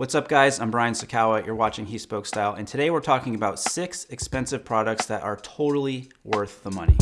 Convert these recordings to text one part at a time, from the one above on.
What's up guys, I'm Brian Sacawa, you're watching He Spoke Style, and today we're talking about six expensive products that are totally worth the money.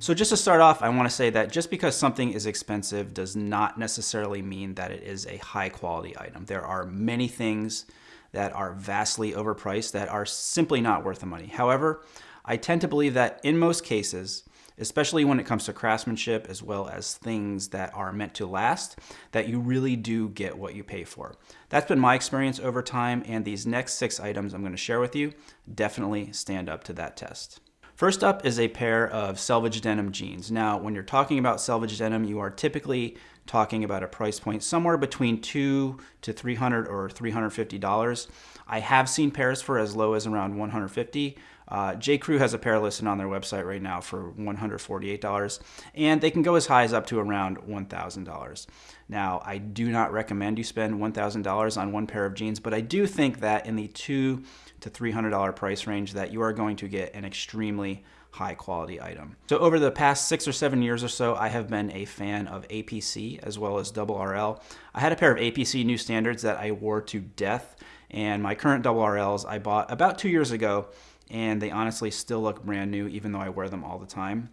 So just to start off, I want to say that just because something is expensive does not necessarily mean that it is a high quality item. There are many things that are vastly overpriced that are simply not worth the money. However, I tend to believe that in most cases, especially when it comes to craftsmanship as well as things that are meant to last, that you really do get what you pay for. That's been my experience over time, and these next six items I'm going to share with you definitely stand up to that test. First up is a pair of selvage denim jeans. Now, when you're talking about selvage denim, you are typically talking about a price point somewhere between two to 300 or $350. I have seen pairs for as low as around 150. Uh, J. Crew has a pair listed on their website right now for $148, and they can go as high as up to around $1,000. Now, I do not recommend you spend $1,000 on one pair of jeans, but I do think that in the two to $300 price range that you are going to get an extremely high quality item. So over the past six or seven years or so, I have been a fan of APC as well as Double RL. I had a pair of APC new standards that I wore to death and my current Double RLs I bought about two years ago and they honestly still look brand new even though I wear them all the time.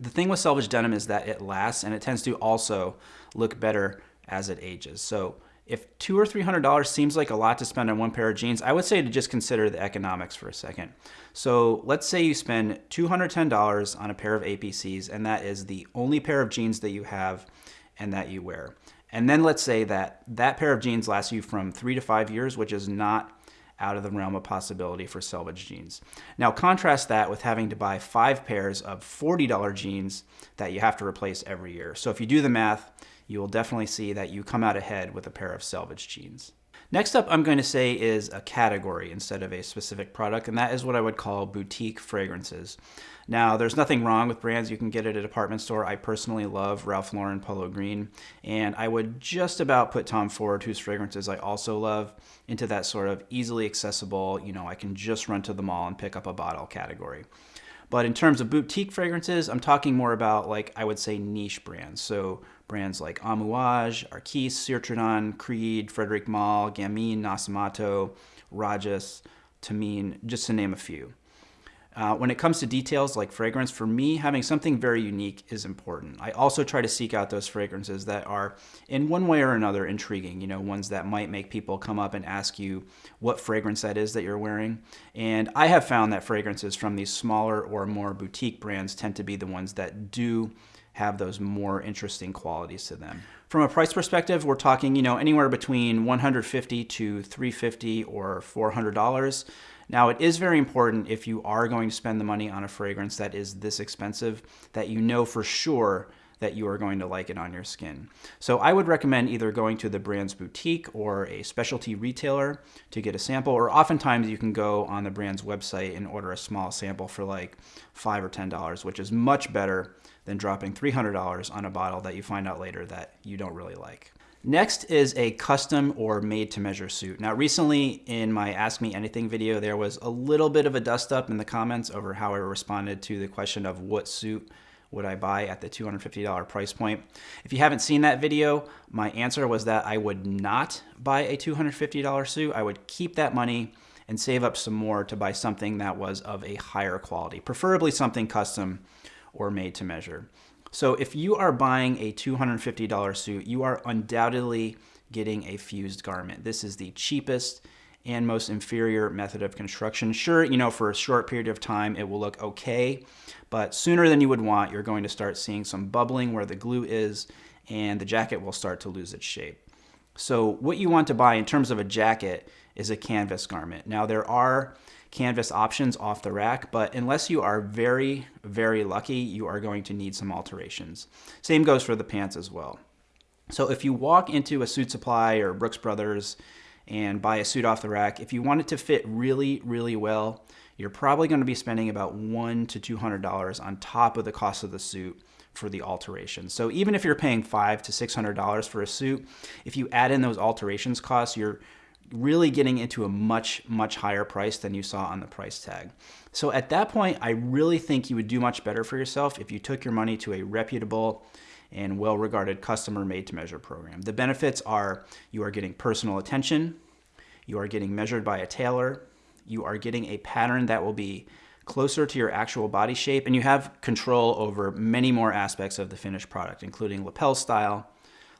The thing with selvage denim is that it lasts and it tends to also look better as it ages. So if two or three hundred dollars seems like a lot to spend on one pair of jeans, I would say to just consider the economics for a second. So let's say you spend $210 on a pair of APCs and that is the only pair of jeans that you have and that you wear. And then let's say that that pair of jeans lasts you from three to five years, which is not out of the realm of possibility for selvage jeans. Now contrast that with having to buy five pairs of $40 jeans that you have to replace every year. So if you do the math, you will definitely see that you come out ahead with a pair of selvage jeans. Next up, I'm going to say is a category instead of a specific product, and that is what I would call boutique fragrances. Now, there's nothing wrong with brands you can get at a department store. I personally love Ralph Lauren Polo Green, and I would just about put Tom Ford, whose fragrances I also love, into that sort of easily accessible, you know, I can just run to the mall and pick up a bottle category. But in terms of boutique fragrances, I'm talking more about like I would say niche brands. So brands like Amouage, Arquiste, Citrodon, Creed, Frederic Malle, Gamine, Nasomatto, Rajas, Tamine, just to name a few. Uh, when it comes to details like fragrance, for me, having something very unique is important. I also try to seek out those fragrances that are, in one way or another, intriguing. You know, ones that might make people come up and ask you what fragrance that is that you're wearing. And I have found that fragrances from these smaller or more boutique brands tend to be the ones that do have those more interesting qualities to them. From a price perspective, we're talking, you know, anywhere between 150 to 350 or $400. Now, it is very important if you are going to spend the money on a fragrance that is this expensive that you know for sure that you are going to like it on your skin. So I would recommend either going to the brand's boutique or a specialty retailer to get a sample, or oftentimes you can go on the brand's website and order a small sample for like five or $10, which is much better than dropping $300 on a bottle that you find out later that you don't really like. Next is a custom or made to measure suit. Now recently in my Ask Me Anything video, there was a little bit of a dust up in the comments over how I responded to the question of what suit would I buy at the $250 price point. If you haven't seen that video, my answer was that I would not buy a $250 suit. I would keep that money and save up some more to buy something that was of a higher quality, preferably something custom or made to measure. So if you are buying a $250 suit, you are undoubtedly getting a fused garment. This is the cheapest and most inferior method of construction. Sure, you know, for a short period of time, it will look okay, but sooner than you would want, you're going to start seeing some bubbling where the glue is, and the jacket will start to lose its shape. So what you want to buy in terms of a jacket is a canvas garment. Now there are canvas options off the rack, but unless you are very, very lucky, you are going to need some alterations. Same goes for the pants as well. So if you walk into a Suitsupply or Brooks Brothers and buy a suit off the rack, if you want it to fit really, really well, you're probably going to be spending about one to $200 on top of the cost of the suit for the alterations. So even if you're paying five to $600 for a suit, if you add in those alterations costs, you're really getting into a much, much higher price than you saw on the price tag. So at that point, I really think you would do much better for yourself if you took your money to a reputable and well-regarded customer made-to-measure program. The benefits are you are getting personal attention, you are getting measured by a tailor, you are getting a pattern that will be closer to your actual body shape, and you have control over many more aspects of the finished product, including lapel style,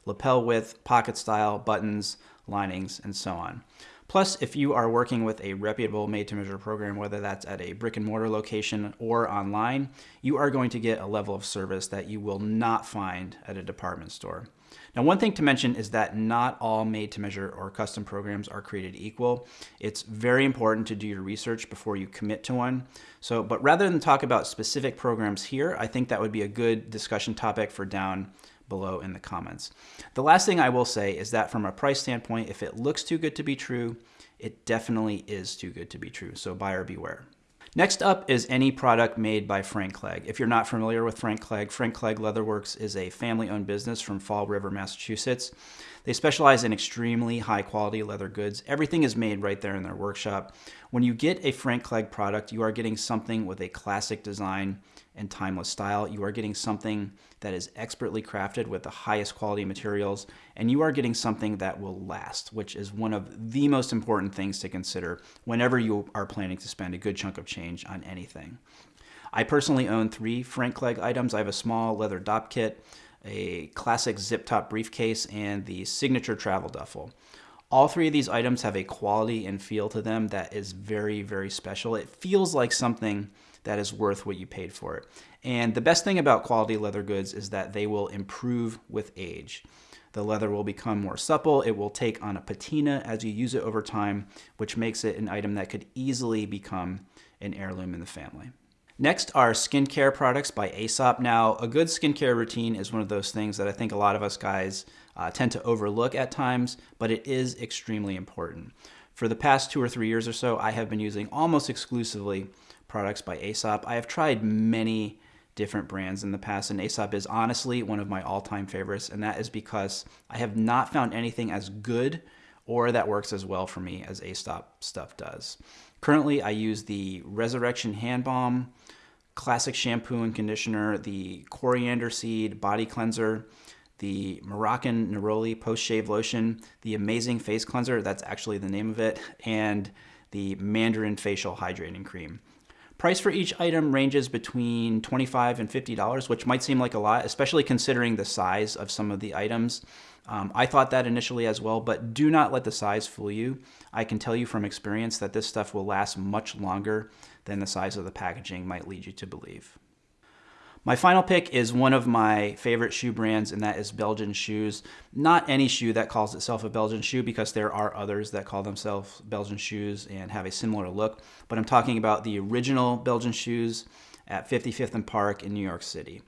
lapel width, pocket style, buttons, linings, and so on. Plus, if you are working with a reputable made-to-measure program, whether that's at a brick and mortar location or online, you are going to get a level of service that you will not find at a department store. Now, one thing to mention is that not all made-to-measure or custom programs are created equal. It's very important to do your research before you commit to one. So, but rather than talk about specific programs here, I think that would be a good discussion topic for down below in the comments. The last thing I will say is that from a price standpoint, if it looks too good to be true, it definitely is too good to be true. So buyer beware. Next up is any product made by Frank Clegg. If you're not familiar with Frank Clegg, Frank Clegg Leatherworks is a family-owned business from Fall River, Massachusetts. They specialize in extremely high-quality leather goods. Everything is made right there in their workshop. When you get a Frank Clegg product, you are getting something with a classic design and timeless style. You are getting something that is expertly crafted with the highest quality materials, and you are getting something that will last, which is one of the most important things to consider whenever you are planning to spend a good chunk of change on anything. I personally own three Frank Clegg items. I have a small leather Dopp kit, a classic zip top briefcase, and the signature travel duffel. All three of these items have a quality and feel to them that is very, very special. It feels like something that is worth what you paid for it. And the best thing about quality leather goods is that they will improve with age. The leather will become more supple, it will take on a patina as you use it over time, which makes it an item that could easily become an heirloom in the family. Next are skincare products by Aesop. Now, a good skincare routine is one of those things that I think a lot of us guys uh, tend to overlook at times, but it is extremely important. For the past two or three years or so, I have been using almost exclusively products by Aesop. I have tried many different brands in the past, and Aesop is honestly one of my all-time favorites, and that is because I have not found anything as good or that works as well for me as Aesop stuff does. Currently, I use the Resurrection Hand Balm, Classic Shampoo and Conditioner, the Coriander Seed Body Cleanser, the Moroccan Neroli Post Shave Lotion, the Amazing Face Cleanser, that's actually the name of it, and the Mandarin Facial Hydrating Cream. Price for each item ranges between 25 and $50, which might seem like a lot, especially considering the size of some of the items. Um, I thought that initially as well, but do not let the size fool you. I can tell you from experience that this stuff will last much longer than the size of the packaging might lead you to believe. My final pick is one of my favorite shoe brands, and that is Belgian Shoes. Not any shoe that calls itself a Belgian shoe, because there are others that call themselves Belgian shoes and have a similar look, but I'm talking about the original Belgian shoes at 55th and Park in New York City.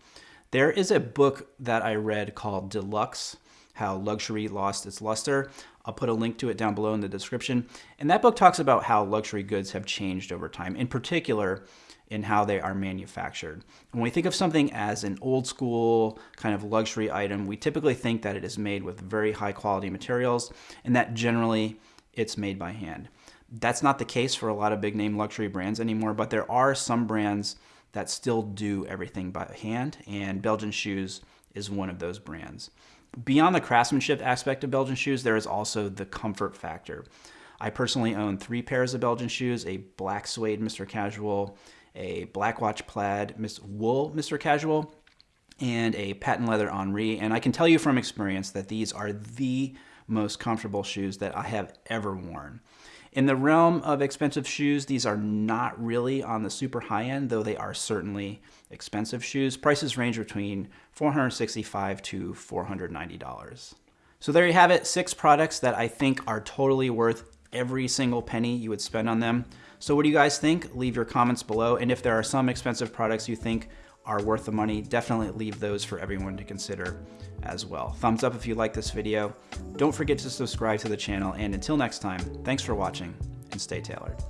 There is a book that I read called Deluxe, How Luxury Lost Its Luster. I'll put a link to it down below in the description. And that book talks about how luxury goods have changed over time. In particular, in how they are manufactured. When we think of something as an old school kind of luxury item, we typically think that it is made with very high quality materials and that generally it's made by hand. That's not the case for a lot of big name luxury brands anymore, but there are some brands that still do everything by hand, and Belgian Shoes is one of those brands. Beyond the craftsmanship aspect of Belgian shoes, there is also the comfort factor. I personally own three pairs of Belgian shoes, a black suede Mr. Casual, a Black Watch Plaid Miss Wool Mr. Casual, and a patent leather Henri. And I can tell you from experience that these are the most comfortable shoes that I have ever worn. In the realm of expensive shoes, these are not really on the super high end, though they are certainly expensive shoes. Prices range between 465 to $490. So there you have it, six products that I think are totally worth every single penny you would spend on them. So what do you guys think? Leave your comments below. And if there are some expensive products you think are worth the money, definitely leave those for everyone to consider as well. Thumbs up if you like this video. Don't forget to subscribe to the channel. And until next time, thanks for watching and stay tailored.